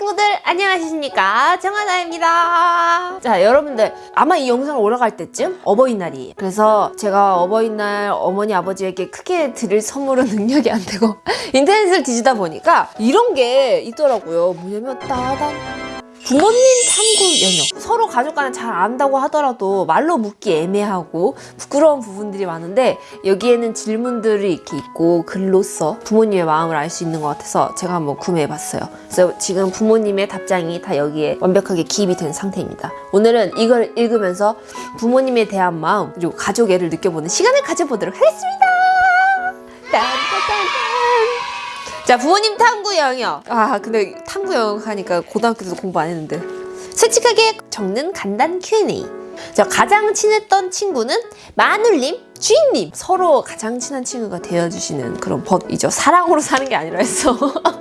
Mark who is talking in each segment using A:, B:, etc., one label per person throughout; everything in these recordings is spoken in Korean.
A: 친구들 안녕하십니까? 정하나입니다. 자 여러분들 아마 이 영상 올라갈 때쯤 어버이날이에요 그래서 제가 어버이날 어머니 아버지에게 크게 드릴 선물은 능력이 안 되고 인터넷을 뒤지다 보니까 이런 게 있더라고요. 뭐냐면 따단 부모님 탐구 영역. 서로 가족 간에 잘 안다고 하더라도 말로 묻기 애매하고 부끄러운 부분들이 많은데 여기에는 질문들이 이렇게 있고 글로써 부모님의 마음을 알 수 있는 것 같아서 제가 한번 구매해봤어요. 그래서 지금 부모님의 답장이 다 여기에 완벽하게 기입이 된 상태입니다. 오늘은 이걸 읽으면서 부모님에 대한 마음 그리고 가족애를 느껴보는 시간을 가져보도록 하겠습니다. 딴딴딴딴. 자 부모님 탐구 영역. 아 근데 탐구 영역 하니까 고등학교 때도 공부 안 했는데. 솔직하게 적는 간단 Q&A. 자 가장 친했던 친구는 마눌님 주인님. 서로 가장 친한 친구가 되어주시는 그런 법이죠. 사랑으로 사는 게 아니라 했어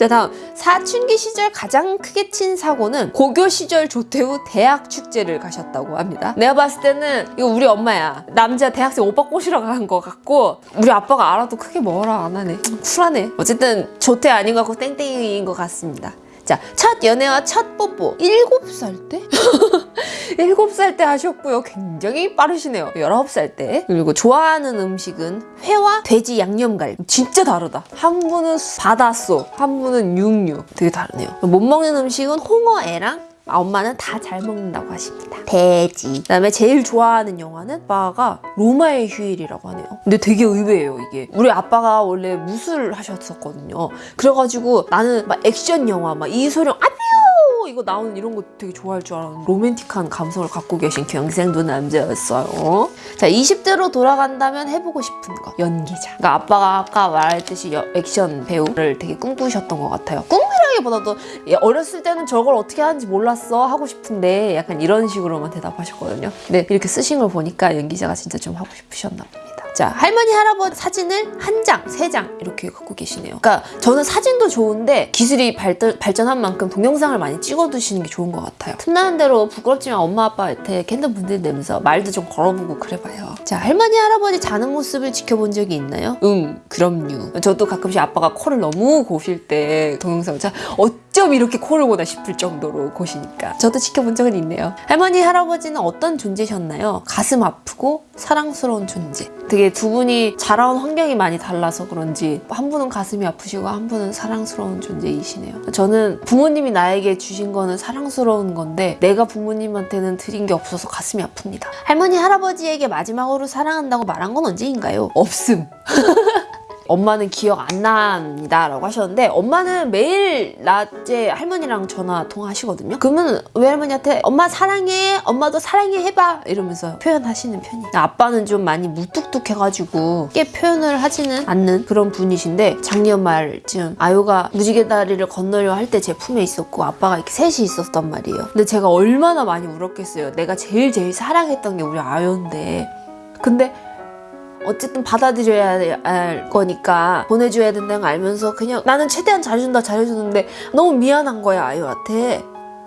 A: 자 다음 사춘기 시절 가장 크게 친 사고는 고교 시절 후 대학 축제를 가셨다고 합니다. 내가 봤을 때는 이거 우리 엄마야. 남자 대학생 오빠 꼬시러 간 것 같고 우리 아빠가 알아도 크게 뭐라 안 하네. 쿨하네. 어쨌든 조퇴 아닌 것 같고 땡땡이인 것 같습니다 자, 첫 연애와 첫 뽀뽀 7살 때? 7살 때 하셨고요. 굉장히 빠르시네요. 19살 때. 그리고 좋아하는 음식은 회와 돼지 양념갈비. 진짜 다르다. 한 분은 바다소, 한 분은 육류. 되게 다르네요. 못 먹는 음식은 홍어애랑 아, 엄마는 다 잘 먹는다고 하십니다. 돼지. 그다음에 제일 좋아하는 영화는 아빠가 로마의 휴일이라고 하네요. 근데 되게 의외예요 이게. 우리 아빠가 원래 무술 하셨었거든요. 그래가지고 나는 막 액션 영화 막 이소룡 아뮤 이거 나오는 이런 거 되게 좋아할 줄 알았는데 로맨틱한 감성을 갖고 계신 경생도 남자였어요. 자 20대로 돌아간다면 해보고 싶은 거 연기자. 그러니까 아빠가 아까 말했듯이 여- 액션 배우를 되게 꿈꾸셨던 것 같아요. 꿈이라기보다도 예, 어렸을 때는 저걸 어떻게 하는지 몰랐어 하고 싶은데 약간 이런 식으로만 대답하셨거든요. 근데 이렇게 쓰신 걸 보니까 연기자가 진짜 좀 하고 싶으셨나 봅니다. 자 할머니 할아버지 사진을 한 장, 세 장 이렇게 갖고 계시네요. 그러니까 저는 사진도 좋은데 기술이 발달, 발전한 만큼 동영상을 많이 찍어두시는 게 좋은 것 같아요. 틈나는 대로 부끄럽지만 엄마 아빠한테 캔들 분들 내면서 말도 좀 걸어보고 그래봐요. 자 할머니 할아버지 자는 모습을 지켜본 적이 있나요? 응 그럼요. 저도 가끔씩 아빠가 코를 너무 고실 때 동영상 자 어쩜 이렇게 코를 고나 싶을 정도로 고시니까 저도 지켜본 적은 있네요. 할머니 할아버지는 어떤 존재셨나요? 가슴 아프고 사랑스러운 존재. 되게 두 분이 자라온 환경이 많이 달라서 그런지 한 분은 가슴이 아프시고 한 분은 사랑스러운 존재이시네요. 저는 부모님이 나에게 주신 거는 사랑스러운 건데 내가 부모님한테는 드린 게 없어서 가슴이 아픕니다. 할머니 할아버지에게 마지막으로 사랑한다고 말한 건 언제인가요? 없음. 엄마는 기억 안 납니다 라고 하셨는데 엄마는 매일 낮에 할머니랑 전화 통화하시거든요. 그러면 외할머니한테 엄마 사랑해 엄마도 사랑해 해봐 이러면서 표현하시는 편이에요. 아빠는 좀 많이 무뚝뚝해가지고 꽤 표현을 하지는 않는 그런 분이신데 작년 말쯤 아유가 무지개 다리를 건너려 할 때 제 품에 있었고 아빠가 이렇게 셋이 있었단 말이에요. 근데 제가 얼마나 많이 울었겠어요. 내가 제일 제일 사랑했던 게 우리 아유인데. 근데 어쨌든 받아들여야 할 거니까 보내줘야 된다는 걸 알면서 그냥 나는 최대한 잘해준다 잘해주는데 너무 미안한 거야 아유한테.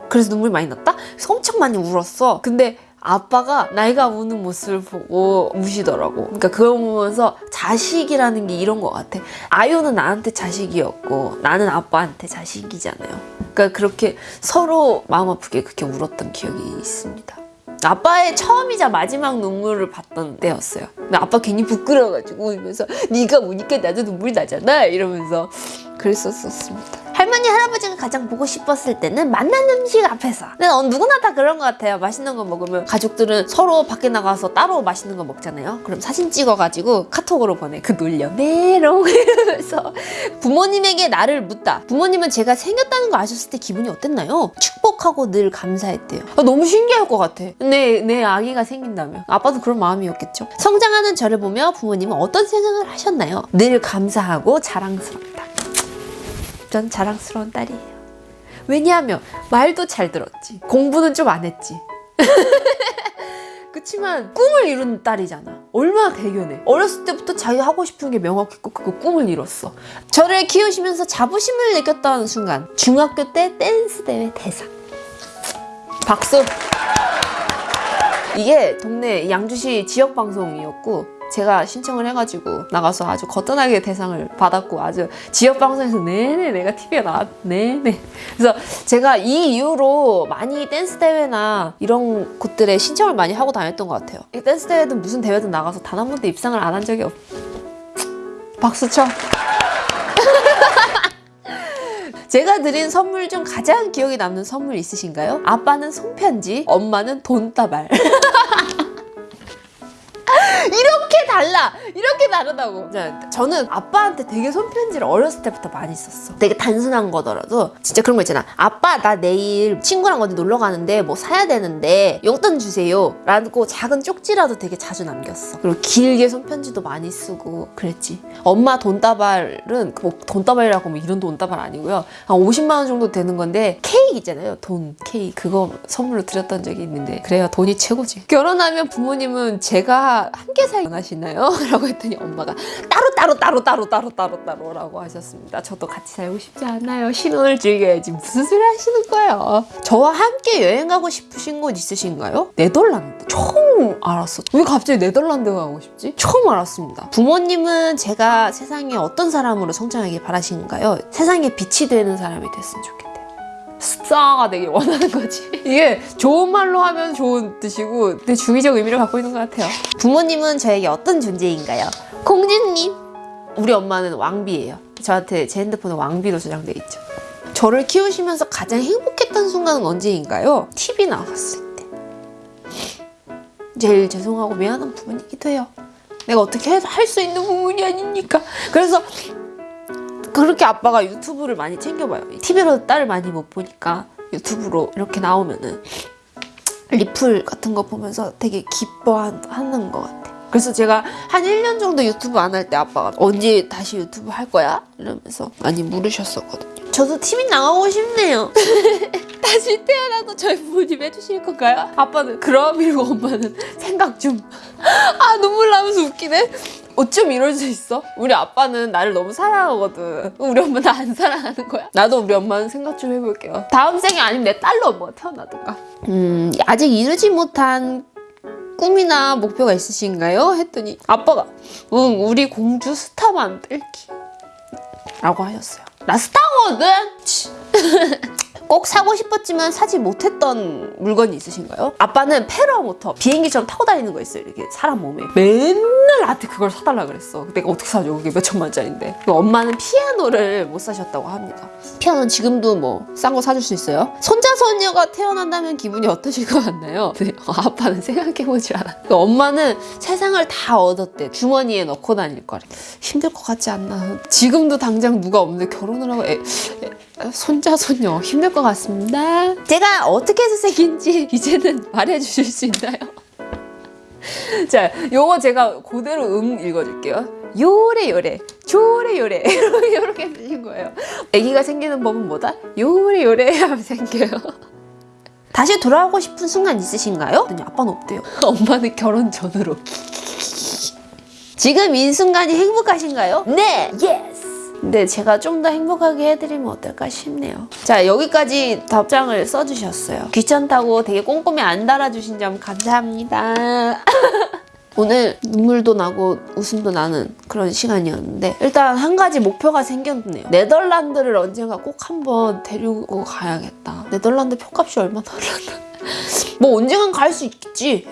A: 그래서 눈물이 많이 났다? 그래서 엄청 많이 울었어. 근데 아빠가 나이가 우는 모습을 보고 우시더라고. 그러니까 그걸 보면서 자식이라는 게 이런 것 같아. 아유는 나한테 자식이었고 나는 아빠한테 자식이잖아요. 그러니까 그렇게 서로 마음 아프게 그렇게 울었던 기억이 있습니다 아빠의 처음이자 마지막 눈물을 봤던 때였어요. 근데 아빠 괜히 부끄러워가지고 울면서 네가 우니까 나도 눈물이 나잖아 이러면서 그랬었습니다. 할머니 할아버지가 가장 보고 싶었을 때는 맛난 음식 앞에서. 근데 어, 누구나 다 그런 것 같아요. 맛있는 거 먹으면 가족들은 서로 밖에 나가서 따로 맛있는 거 먹잖아요. 그럼 사진 찍어가지고 카톡으로 보내. 그 놀려. 메롱 이러면서. 부모님에게 나를 묻다. 부모님은 제가 생겼다는 거 아셨을 때 기분이 어땠나요? 축복하고 늘 감사했대요. 아, 너무 신기할 것 같아. 내, 내 아기가 생긴다면. 아빠도 그런 마음이었겠죠? 성장하는 저를 보며 부모님은 어떤 생각을 하셨나요? 늘 감사하고 자랑스럽다 전 자랑스러운 딸이에요. 왜냐하면 말도 잘 들었지. 공부는 좀 안 했지. 그치만 꿈을 이룬 딸이잖아. 얼마나 대견해. 어렸을 때부터 자기 하고 싶은 게 명확했고 그 꿈을 이뤘어. 저를 키우시면서 자부심을 느꼈던 순간 중학교 때 댄스 대회 대상. 박수! 이게 동네 양주시 지역 방송이었고 제가 신청을 해가지고 나가서 아주 거뜬하게 대상을 받았고 아주 지역 방송에서 네네 내가 TV에 나왔 네네 그래서 제가 이 이후로 많이 댄스 대회나 이런 곳들에 신청을 많이 하고 다녔던 것 같아요 이 댄스 대회든 무슨 대회든 나가서 단 한 번도 입상을 안 한 적이 없 박수 쳐 제가 드린 선물 중 가장 기억에 남는 선물 있으신가요? 아빠는 손편지, 엄마는 돈다발. 이렇게 달라! 이렇게 다르다고. 자, 저는 아빠한테 되게 손편지를 어렸을 때부터 많이 썼어. 되게 단순한 거더라도 진짜 그런 거 있잖아. 아빠 나 내일 친구랑 어디 놀러 가는데 뭐 사야 되는데 용돈 주세요. 라고 작은 쪽지라도 되게 자주 남겼어. 그리고 길게 손편지도 많이 쓰고 그랬지. 엄마 돈다발은 뭐 돈다발이라고 하면 이런 돈다발 아니고요. 한 50만 원 정도 되는 건데 케이크 있잖아요. 돈 케이크 그거 선물로 드렸던 적이 있는데 그래요. 돈이 최고지. 결혼하면 부모님은 제가 함께 살기 원하시나요? 라고 했더니 엄마가 따로 따로 따로 따로 따로 따로 따로 라고 하셨습니다. 저도 같이 살고 싶지 않아요. 신혼을 즐겨야지 무슨 소리 하시는 거예요? 저와 함께 여행 가고 싶으신 곳 있으신가요? 네덜란드. 처음 알았어. 왜 갑자기 네덜란드 가고 싶지? 처음 알았습니다. 부모님은 제가 세상에 어떤 사람으로 성장하길 바라시는가요? 세상에 빛이 되는 사람이 됐으면 좋겠대요. 스타가 되길 원하는 거지. 이게 좋은 말로 하면 좋은 뜻이고 내 주기적 의미를 갖고 있는 것 같아요. 부모님은 저에게 어떤 존재인가요? 공주님. 우리 엄마는 왕비예요. 저한테 제 핸드폰에 왕비로 저장돼 있죠. 저를 키우시면서 가장 행복했던 순간은 언제인가요? TV 나갔을 때. 제일 죄송하고 미안한 부분이기도 해요. 내가 어떻게 할 수 있는 부분이 아니니까. 그래서 그렇게 아빠가 유튜브를 많이 챙겨봐요. TV로 딸을 많이 못 보니까 유튜브로 이렇게 나오면은 리플 같은 거 보면서 되게 기뻐하는 것 같아. 그래서 제가 한 1년 정도 유튜브 안 할 때 아빠가 언제 다시 유튜브 할 거야? 이러면서 많이 물으셨었거든요. 저도 TV 나가고 싶네요. 다시 태어나도 저희 부모님 해주실 건가요? 아빠는 그럼 이러고 엄마는 생각 좀. 아 눈물 나면서 웃기네. 어쩜 이럴 수 있어? 우리 아빠는 나를 너무 사랑하거든. 우리 엄마 나 안 사랑하는 거야? 나도 우리 엄마는 생각 좀 해볼게요. 다음 생에 아니면 내 딸로 엄마가 태어나든가. 음, 아직 이루지 못한 꿈이나 목표가 있으신가요? 했더니 아빠가 응, 우리 공주 스타 만들기. 라고 하셨어요. 나 스타거든? 치. 꼭 사고 싶었지만 사지 못했던 물건이 있으신가요? 아빠는 paramotor 비행기처럼 타고 다니는 거 있어요 이렇게 사람 몸에 맨날 나한테 그걸 사달라 그랬어 내가 어떻게 사줘 그게 몇 천만 원짜리인데 그리고 엄마는 피아노를 못 사셨다고 합니다 피아노는 지금도 뭐 싼 거 사줄 수 있어요? 손자 손녀가 태어난다면 기분이 어떠실 것 같나요? 네, 어, 아빠는 생각해보지 않아 그러니까 엄마는 세상을 다 얻었대 주머니에 넣고 다닐 거래 힘들 것 같지 않나 지금도 당장 누가 없는데 결혼을 하고 애, 애, 손자 손녀 힘들 것 같습니다. 제가 어떻게 해서 생긴지 이제는 말해주실 수 있나요? 자, 요거 제가 그대로 음 읽어줄게요. 요래 요래 조래 요래 이렇게 생긴 거예요. 아기가 생기는 법은 뭐다? 요래 요래 하면 생겨요. 다시 돌아오고 싶은 순간 있으신가요? 아빠는 없대요. 엄마는 결혼 전으로. 지금 이 순간이 행복하신가요? 네! Yes! 근데 제가 좀 더 행복하게 해드리면 어떨까 싶네요. 자 여기까지 답장을 써주셨어요. 귀찮다고 되게 꼼꼼히 안 달아주신 점 감사합니다. 오늘 눈물도 나고 웃음도 나는 그런 시간이었는데 일단 한 가지 목표가 생겼네요. 네덜란드를 언젠가 꼭 한번 데리고 가야겠다. 네덜란드 표값이 얼마나 올랐나? 뭐 언젠간 갈 수 있겠지.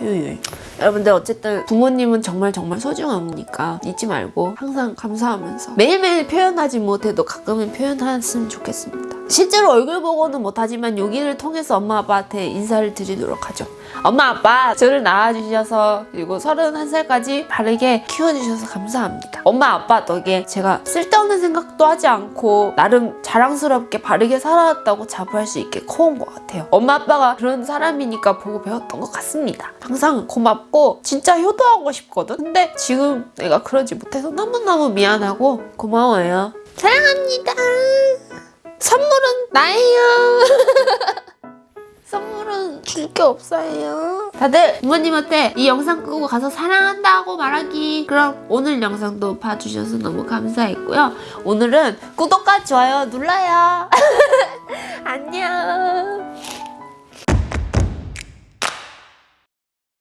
A: 여러분들 어쨌든 부모님은 정말 정말 소중한 거니까 잊지 말고 항상 감사하면서 매일매일 표현하지 못해도 가끔은 표현했으면 좋겠습니다. 실제로 얼굴 보고는 못하지만 여기를 통해서 엄마 아빠한테 인사를 드리도록 하죠. 엄마 아빠 저를 낳아주셔서 그리고 31살까지 바르게 키워주셔서 감사합니다. 엄마 아빠 덕에 제가 쓸데없는 생각도 하지 않고 나름 자랑스럽게 바르게 살아왔다고 자부할 수 있게 커온 것 같아요. 엄마 아빠가 그런 사람이니까 보고 배웠던 것 같습니다. 항상 고맙고 진짜 효도하고 싶거든. 근데 지금 내가 그러지 못해서 너무너무 미안하고 고마워요. 사랑합니다. 선물은 나예요. 선물은 줄 게 없어요. 다들 부모님한테 이 영상 끄고 가서 사랑한다고 말하기. 그럼 오늘 영상도 봐주셔서 너무 감사했고요. 오늘은 구독과 좋아요 눌러요. 안녕.